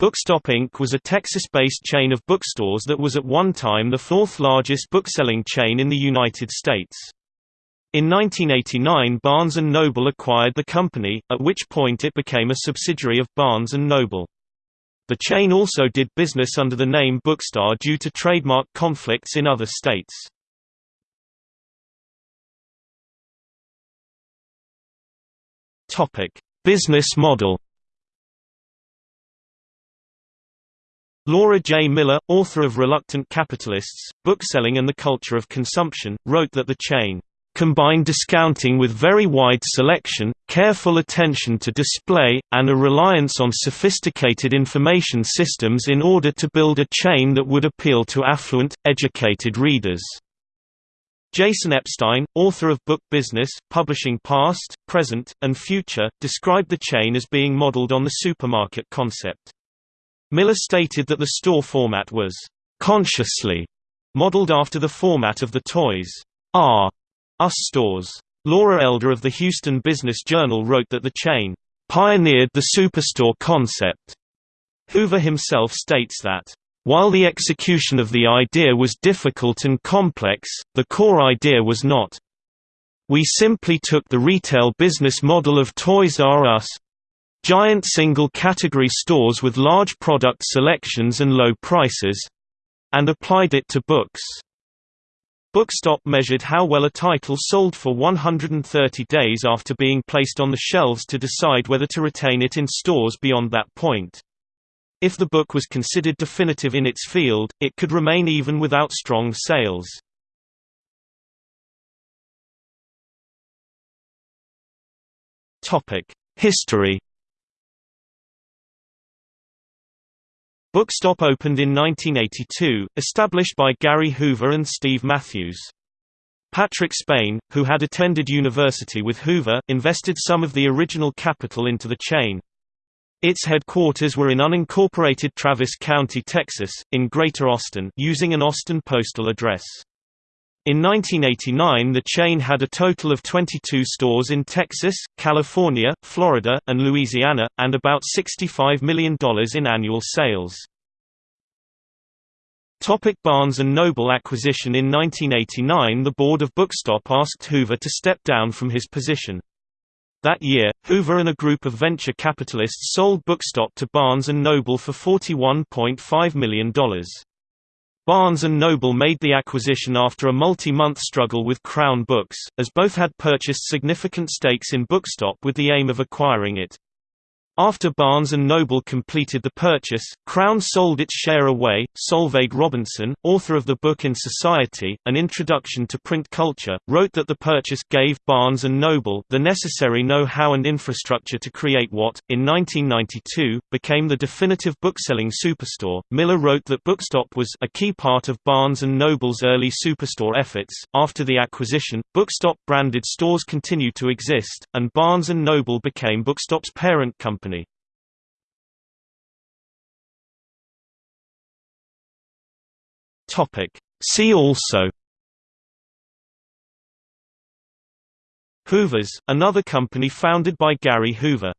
Bookstop Inc. was a Texas-based chain of bookstores that was at one time the fourth largest bookselling chain in the United States. In 1989 Barnes & Noble acquired the company, at which point it became a subsidiary of Barnes & Noble. The chain also did business under the name Bookstar due to trademark conflicts in other states. Business model Laura J. Miller, author of Reluctant Capitalists, Bookselling and the Culture of Consumption, wrote that the chain combined discounting with very wide selection, careful attention to display, and a reliance on sophisticated information systems in order to build a chain that would appeal to affluent, educated readers. Jason Epstein, author of Book Business, Publishing Past, Present, and Future, described the chain as being modeled on the supermarket concept. Miller stated that the store format was consciously modeled after the format of the Toys R Us stores. Laura Elder of the Houston Business Journal wrote that the chain pioneered the superstore concept. Hoover himself states that while the execution of the idea was difficult and complex, the core idea was not. We simply took the retail business model of Toys R Us, Giant single-category stores with large product selections and low prices—and applied it to books. Bookstop measured how well a title sold for 130 days after being placed on the shelves to decide whether to retain it in stores beyond that point. If the book was considered definitive in its field, it could remain even without strong sales. History Bookstop opened in 1982, established by Gary Hoover and Steve Matthews. Patrick Spain, who had attended university with Hoover, invested some of the original capital into the chain. Its headquarters were in unincorporated Travis County, Texas, in Greater Austin using an Austin postal address. In 1989 the chain had a total of 22 stores in Texas, California, Florida, and Louisiana, and about $65 million in annual sales. Topic Barnes & Noble acquisition In 1989 the board of Bookstop asked Hoover to step down from his position. That year, Hoover and a group of venture capitalists sold Bookstop to Barnes & Noble for $41.5 million. Barnes & Noble made the acquisition after a multi-month struggle with Crown Books, as both had purchased significant stakes in Bookstop with the aim of acquiring it. After Barnes & Noble completed the purchase, Crown sold its share away. Solveig Robinson, author of the book In Society, An Introduction to Print Culture, wrote that the purchase gave Barnes & Noble the necessary know-how and infrastructure to create what, in 1992, became the definitive bookselling superstore. Miller wrote that Bookstop was a key part of Barnes & Noble's early superstore efforts. After the acquisition, Bookstop branded stores continued to exist, and Barnes & Noble became Bookstop's parent company. Topic. See also Hoovers, another company founded by Gary Hoover